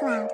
断了